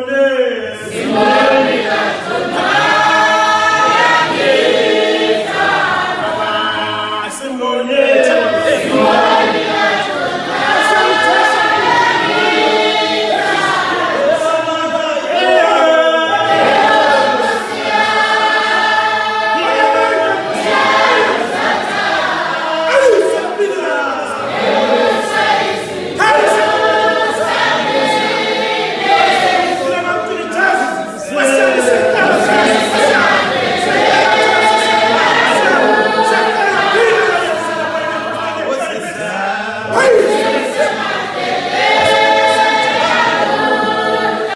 Simonese. はい。